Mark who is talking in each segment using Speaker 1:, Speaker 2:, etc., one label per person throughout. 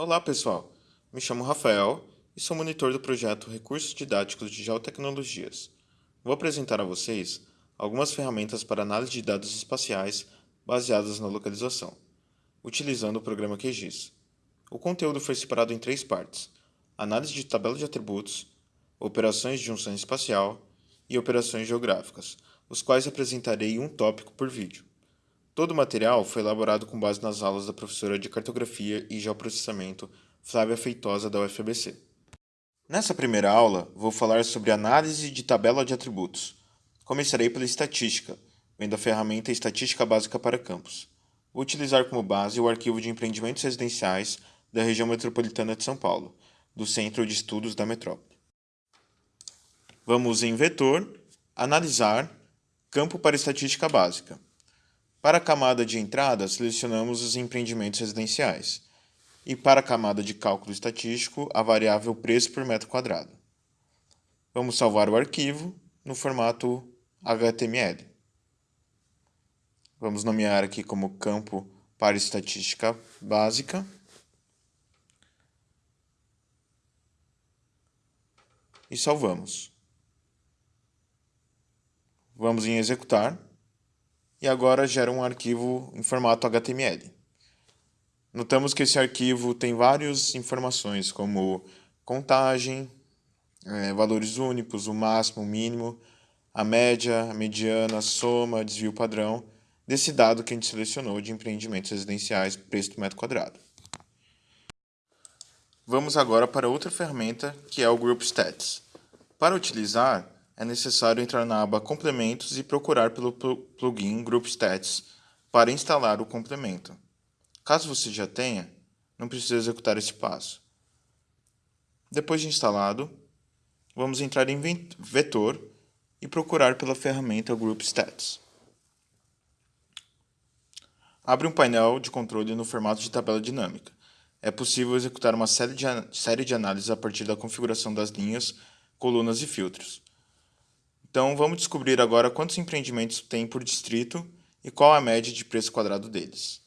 Speaker 1: Olá, pessoal. Me chamo Rafael e sou monitor do projeto Recursos Didáticos de Geotecnologias. Vou apresentar a vocês algumas ferramentas para análise de dados espaciais baseadas na localização, utilizando o programa QGIS. O conteúdo foi separado em três partes: análise de tabela de atributos, operações de junção espacial e operações geográficas, os quais apresentarei um tópico por vídeo. Todo o material foi elaborado com base nas aulas da professora de Cartografia e Geoprocessamento Flávia Feitosa da UFABC. Nessa primeira aula, vou falar sobre análise de tabela de atributos. Começarei pela estatística, vendo a ferramenta Estatística Básica para Campos. Vou utilizar como base o arquivo de empreendimentos residenciais da região metropolitana de São Paulo, do Centro de Estudos da Metrópole. Vamos em vetor, analisar, campo para estatística básica. Para a camada de entrada, selecionamos os empreendimentos residenciais. E para a camada de cálculo estatístico, a variável preço por metro quadrado. Vamos salvar o arquivo no formato HTML. Vamos nomear aqui como campo para estatística básica. E salvamos. Vamos em executar e agora gera um arquivo em formato HTML. Notamos que esse arquivo tem várias informações, como contagem, é, valores únicos, o máximo, o mínimo, a média, a mediana, a soma, desvio padrão, desse dado que a gente selecionou de empreendimentos residenciais, preço do metro quadrado. Vamos agora para outra ferramenta, que é o Group Stats. Para utilizar, é necessário entrar na aba Complementos e procurar pelo plugin Group Stats para instalar o complemento. Caso você já tenha, não precisa executar esse passo. Depois de instalado, vamos entrar em Vetor e procurar pela ferramenta Group Stats. Abre um painel de controle no formato de tabela dinâmica. É possível executar uma série de, série de análises a partir da configuração das linhas, colunas e filtros. Então, vamos descobrir agora quantos empreendimentos tem por distrito e qual a média de preço quadrado deles.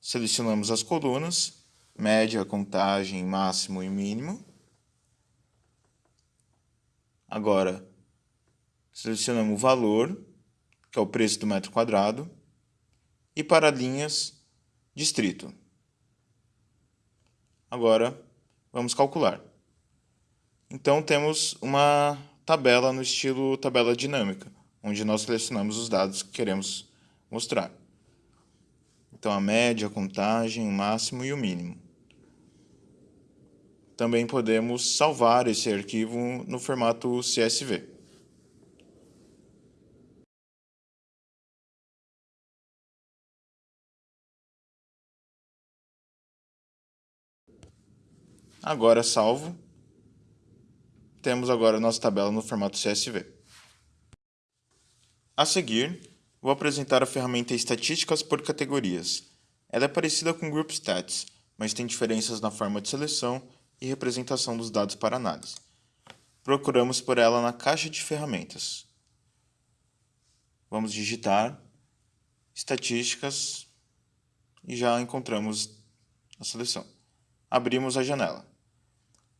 Speaker 1: Selecionamos as colunas, média, contagem, máximo e mínimo. Agora, selecionamos o valor, que é o preço do metro quadrado, e para linhas, distrito. Agora, vamos calcular. Então, temos uma tabela no estilo tabela dinâmica, onde nós selecionamos os dados que queremos mostrar. Então, a média, a contagem, o máximo e o mínimo. Também podemos salvar esse arquivo no formato CSV. Agora salvo temos agora nossa tabela no formato CSV. A seguir, vou apresentar a ferramenta Estatísticas por categorias. Ela é parecida com Group Stats, mas tem diferenças na forma de seleção e representação dos dados para análise. Procuramos por ela na caixa de ferramentas. Vamos digitar Estatísticas e já encontramos a seleção. Abrimos a janela.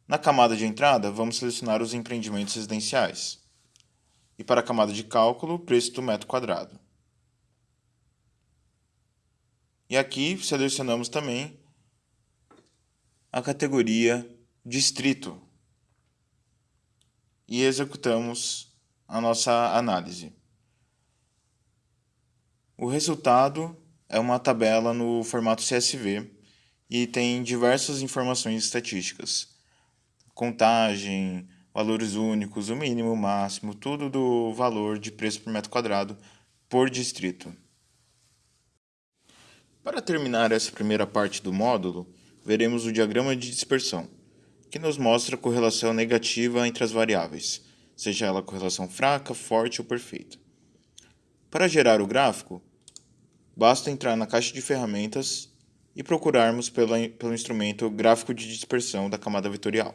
Speaker 1: Na camada de entrada, vamos selecionar os empreendimentos residenciais. E para a camada de cálculo, o preço do metro quadrado. E aqui selecionamos também a categoria Distrito. E executamos a nossa análise. O resultado é uma tabela no formato CSV e tem diversas informações estatísticas contagem, valores únicos, o mínimo, o máximo, tudo do valor de preço por metro quadrado por distrito. Para terminar essa primeira parte do módulo, veremos o diagrama de dispersão, que nos mostra a correlação negativa entre as variáveis, seja ela correlação fraca, forte ou perfeita. Para gerar o gráfico, basta entrar na caixa de ferramentas e procurarmos pelo, instrumento gráfico de dispersão da camada vetorial.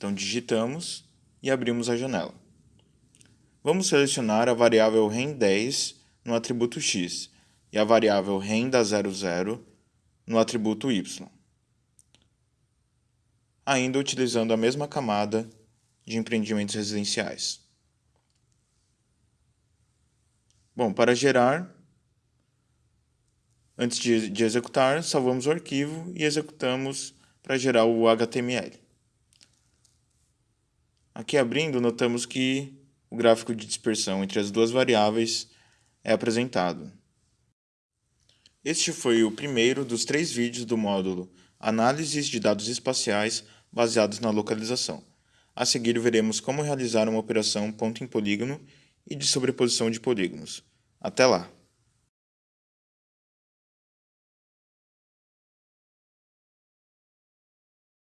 Speaker 1: Então, digitamos e abrimos a janela. Vamos selecionar a variável REM10 no atributo x e a variável REM00 no atributo y. ainda utilizando a mesma camada de empreendimentos residenciais. Bom, para gerar, antes de, de executar, salvamos o arquivo e executamos para gerar o HTML. Aqui abrindo, notamos que o gráfico de dispersão entre as duas variáveis é apresentado. Este foi o primeiro dos três vídeos do módulo Análises de dados espaciais baseados na localização. A seguir veremos como realizar uma operação ponto em polígono e de sobreposição de polígonos. Até lá!